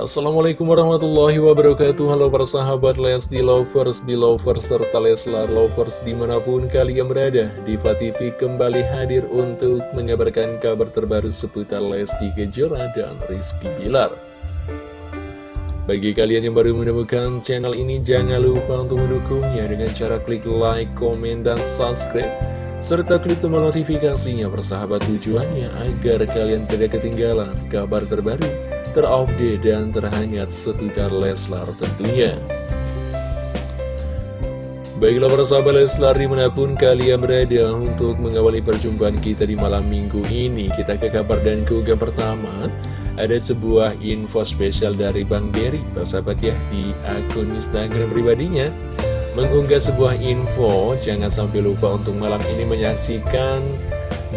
Assalamualaikum warahmatullahi wabarakatuh. Halo para sahabat Lesti Lovers, Belovers, serta Leslar Lovers di mana pun kalian berada Diva TV kembali hadir untuk mengabarkan kabar terbaru seputar Lesti Kejora dan Rizky Bilar. Bagi kalian yang baru menemukan channel ini jangan lupa untuk mendukungnya dengan cara klik like, komen, dan subscribe serta klik tombol notifikasinya persahabat tujuannya agar kalian tidak ketinggalan kabar terbaru terupdate dan terhangat seputar Leslar tentunya. Baiklah para sahabat Leslar di mana pun kalian berada untuk mengawali perjumpaan kita di malam minggu ini Kita ke kabar dan keunggahan pertama Ada sebuah info spesial dari Bang Berry Persahabat ya di akun Instagram pribadinya Mengunggah sebuah info Jangan sampai lupa untuk malam ini menyaksikan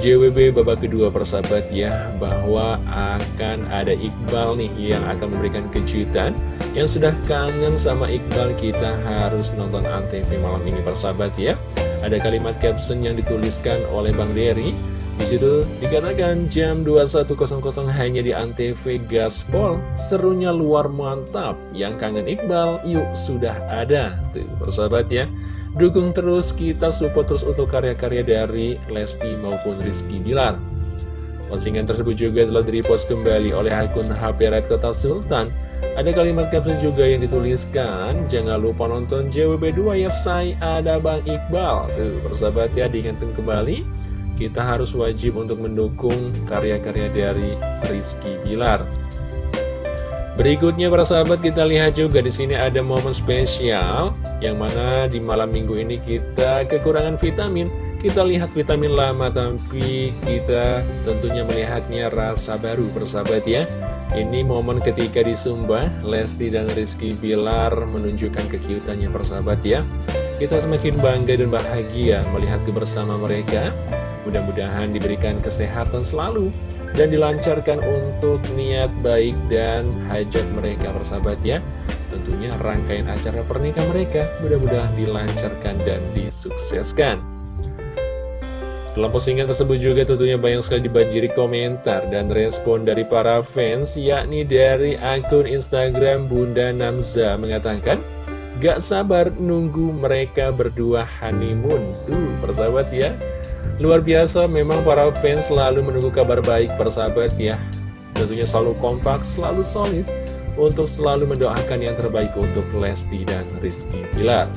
JWB babak kedua persahabat ya bahwa akan ada Iqbal nih yang akan memberikan kejutan. Yang sudah kangen sama Iqbal kita harus nonton Antv malam ini persahabat ya. Ada kalimat caption yang dituliskan oleh Bang Dery di situ dikatakan jam 21.00 hanya di Antv Gaspol. Serunya luar mantap. Yang kangen Iqbal yuk sudah ada. Tuh persahabat ya Dukung terus, kita support terus untuk karya-karya dari Lesti maupun Rizky Bilar. Postingan tersebut juga telah direpost kembali oleh akun HP Red Kota Sultan. Ada kalimat caption juga yang dituliskan, jangan lupa nonton JWB2 ya say, ada Bang Iqbal. Tuh, persahabat ya, diingatkan kembali, kita harus wajib untuk mendukung karya-karya dari Rizky Bilar. Berikutnya para sahabat kita lihat juga di sini ada momen spesial yang mana di malam minggu ini kita kekurangan vitamin. Kita lihat vitamin lama tapi kita tentunya melihatnya rasa baru persahabat ya. Ini momen ketika di Sumba, Lesti dan Rizky Bilar menunjukkan kekiutannya persahabat ya. Kita semakin bangga dan bahagia melihat kebersama mereka. Mudah-mudahan diberikan kesehatan selalu dan dilancarkan untuk niat baik dan hajat mereka bersahabat ya tentunya rangkaian acara pernikahan mereka mudah-mudahan dilancarkan dan disukseskan. Dalam postingan tersebut juga tentunya banyak sekali dibanjiri komentar dan respon dari para fans yakni dari akun Instagram Bunda Namza mengatakan Gak sabar nunggu mereka berdua honeymoon. Tuh persahabat ya. Luar biasa, memang para fans selalu menunggu kabar baik persahabat ya. Tentunya selalu kompak, selalu solid untuk selalu mendoakan yang terbaik untuk Lesti dan Rizky Pilar.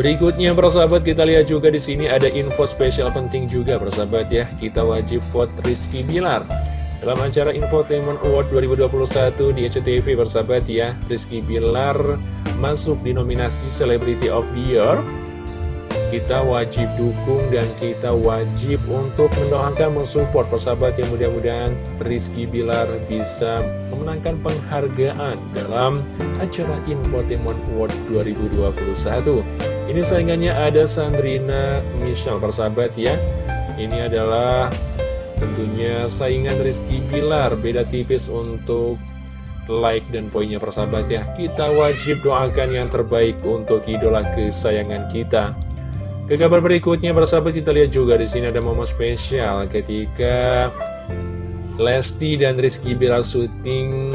Berikutnya persahabat kita lihat juga di sini ada info spesial penting juga persahabat ya. Kita wajib vote Rizky Bilar. Dalam acara Infotainment Award 2021 di SCTV persahabat ya, Rizky Bilar masuk di nominasi Celebrity of the Year kita wajib dukung dan kita wajib untuk mendoakan, mensupport persahabat yang mudah-mudahan Rizky Bilar bisa memenangkan penghargaan dalam acara Infotainment Award 2021. Ini saingannya ada Sandrina Michelle persahabat ya. Ini adalah tentunya saingan Rizky Bilar, beda tipis untuk like dan poinnya persahabat ya. Kita wajib doakan yang terbaik untuk idola kesayangan kita. Ke kabar berikutnya, persahabat kita lihat juga di sini ada momen spesial ketika Lesti dan Rizky Bilar syuting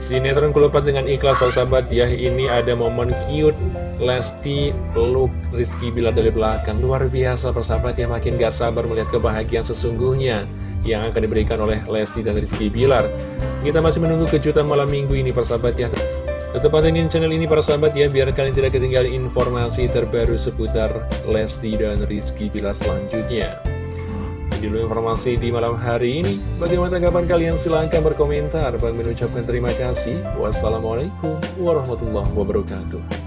sinetron Kulepas dengan ikhlas persahabat ya. Ini ada momen cute Lesti peluk Rizky Bilar dari belakang. Luar biasa persahabat ya, makin gak sabar melihat kebahagiaan sesungguhnya yang akan diberikan oleh Lesti dan Rizky Bilar. Kita masih menunggu kejutan malam minggu ini persahabat ya. Tetap pantengin channel ini para sahabat ya, biar kalian tidak ketinggalan informasi terbaru seputar Lesti dan Rizky Bila selanjutnya. Ini dulu informasi di malam hari ini. Bagaimana tanggapan kalian? Silahkan berkomentar. Bang mengucapkan terima kasih. Wassalamualaikum warahmatullahi wabarakatuh.